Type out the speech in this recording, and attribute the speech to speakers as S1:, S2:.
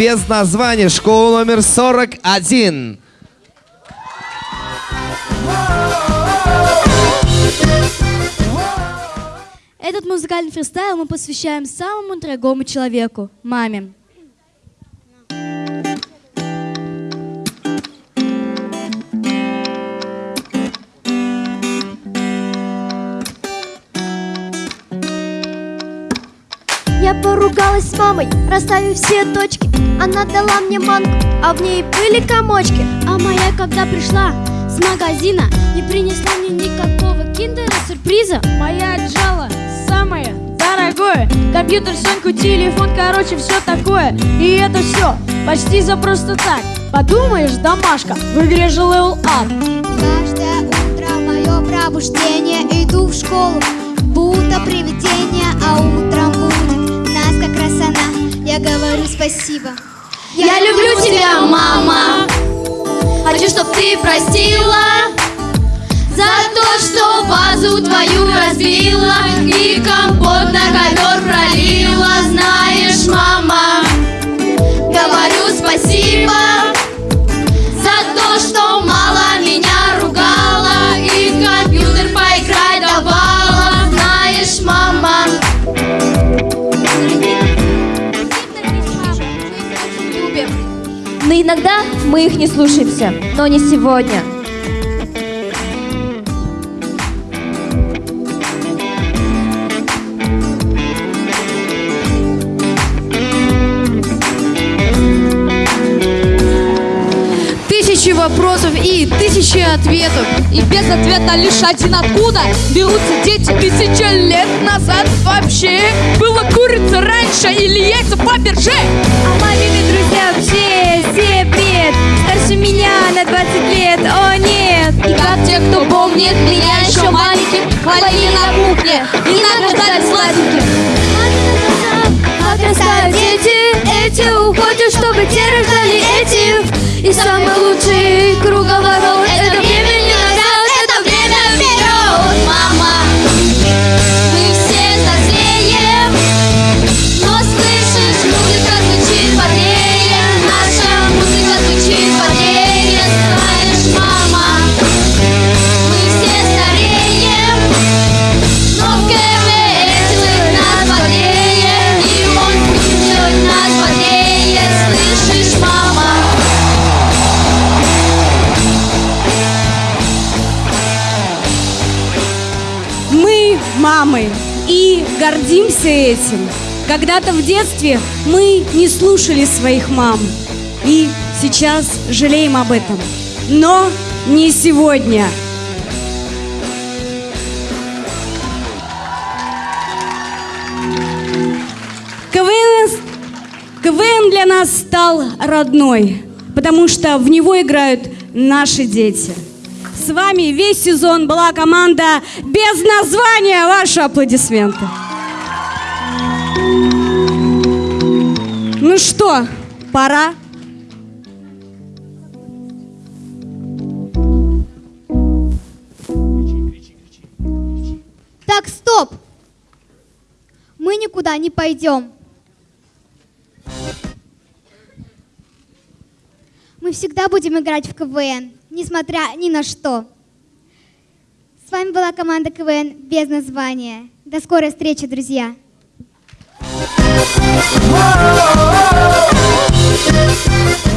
S1: без названия. Школа номер 41.
S2: Этот музыкальный фристайл мы посвящаем самому дорогому человеку – маме.
S3: Я поругалась с мамой, расставив все точки. Она дала мне манку, а в ней были комочки.
S4: А моя, когда пришла с магазина Не принесла мне никакого киндера сюрприза
S5: Моя отжала самое дорогое. Компьютер, Соньку, телефон, короче, все такое. И это все почти за просто так. Подумаешь, домашка, в игре же level up.
S3: Каждое утро мое пробуждение Иду в школу, будто привидение А утром она Я говорю спасибо.
S4: Я люблю тебя, мама. Хочу, чтоб ты простила За то, что вазу твою разбила. И
S6: Но иногда мы их не слушаемся, но не сегодня.
S7: Тысячи вопросов и тысячи ответов.
S5: И без ответа лишь один откуда Берутся дети
S7: Тысяча лет назад вообще была курица раньше или яйца Фаберже.
S8: А
S4: помнит меня еще маленьким Хвалили на кухне и награждали сладеньким
S8: Отрастают
S4: Мы
S7: мамы и гордимся этим. Когда-то в детстве мы не слушали своих мам и сейчас жалеем об этом. Но не сегодня. КВН, КВН для нас стал родной, потому что в него играют наши дети. С вами весь сезон была команда без названия. Ваши аплодисменты. Ну что, пора?
S3: Так, стоп! Мы никуда не пойдем Мы всегда будем играть в КВН, несмотря ни на что. С вами была команда КВН без названия. До скорой встречи, друзья!
S9: Whoa.